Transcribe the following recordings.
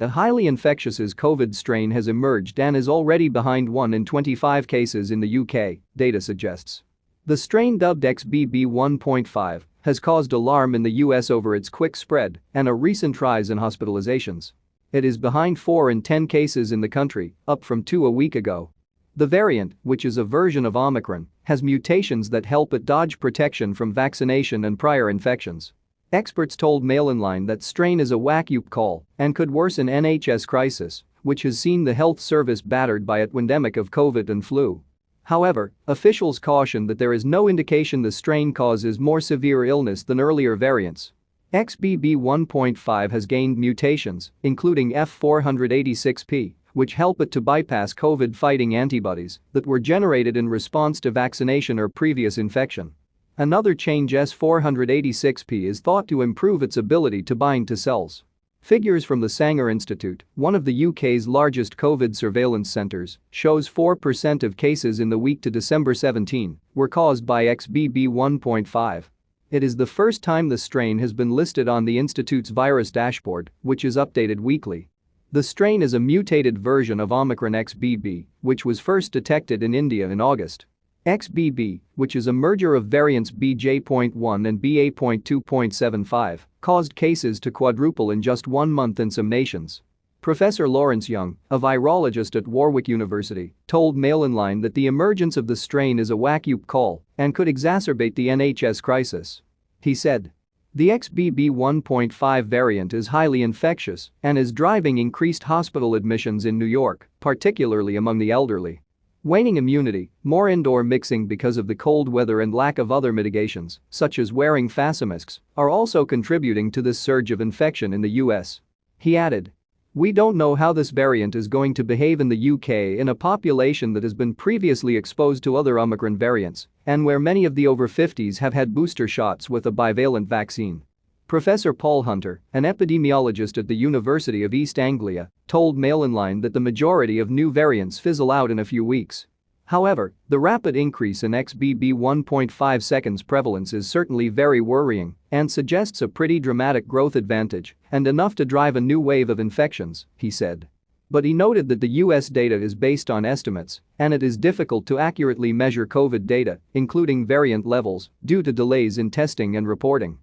A highly infectious COVID strain has emerged and is already behind 1 in 25 cases in the UK, data suggests. The strain dubbed XBB1.5 has caused alarm in the US over its quick spread and a recent rise in hospitalizations. It is behind 4 in 10 cases in the country, up from 2 a week ago. The variant, which is a version of Omicron, has mutations that help it dodge protection from vaccination and prior infections. Experts told Mail Online that strain is a wake-up call and could worsen NHS crisis, which has seen the health service battered by a pandemic of COVID and flu. However, officials caution that there is no indication the strain causes more severe illness than earlier variants. XBB 1.5 has gained mutations, including F486P, which help it to bypass COVID-fighting antibodies that were generated in response to vaccination or previous infection. Another change S486P is thought to improve its ability to bind to cells. Figures from the Sanger Institute, one of the UK's largest COVID surveillance centres, shows 4% of cases in the week to December 17 were caused by XBB 1.5. It is the first time the strain has been listed on the institute's virus dashboard, which is updated weekly. The strain is a mutated version of Omicron XBB, which was first detected in India in August. XBB, which is a merger of variants BJ.1 and BA.2.75, caused cases to quadruple in just one month in some nations. Professor Lawrence Young, a virologist at Warwick University, told Mail Online that the emergence of the strain is a wake-up call and could exacerbate the NHS crisis. He said, the XBB 1.5 variant is highly infectious and is driving increased hospital admissions in New York, particularly among the elderly. Waning immunity, more indoor mixing because of the cold weather and lack of other mitigations, such as wearing facemasks, are also contributing to this surge of infection in the US. He added. We don't know how this variant is going to behave in the UK in a population that has been previously exposed to other Omicron variants and where many of the over 50s have had booster shots with a bivalent vaccine. Professor Paul Hunter, an epidemiologist at the University of East Anglia, told Mail Online that the majority of new variants fizzle out in a few weeks. However, the rapid increase in XBB 1.5 seconds prevalence is certainly very worrying and suggests a pretty dramatic growth advantage and enough to drive a new wave of infections, he said. But he noted that the US data is based on estimates and it is difficult to accurately measure COVID data, including variant levels, due to delays in testing and reporting.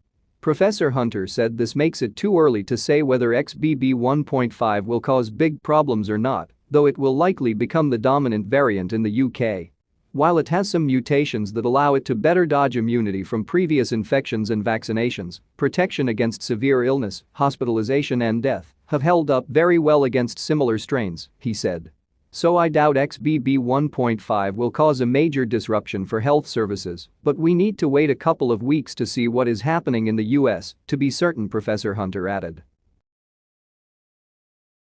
Professor Hunter said this makes it too early to say whether XBB 1.5 will cause big problems or not, though it will likely become the dominant variant in the UK. While it has some mutations that allow it to better dodge immunity from previous infections and vaccinations, protection against severe illness, hospitalization and death have held up very well against similar strains, he said. So I doubt XBB 1.5 will cause a major disruption for health services, but we need to wait a couple of weeks to see what is happening in the US to be certain Professor Hunter added.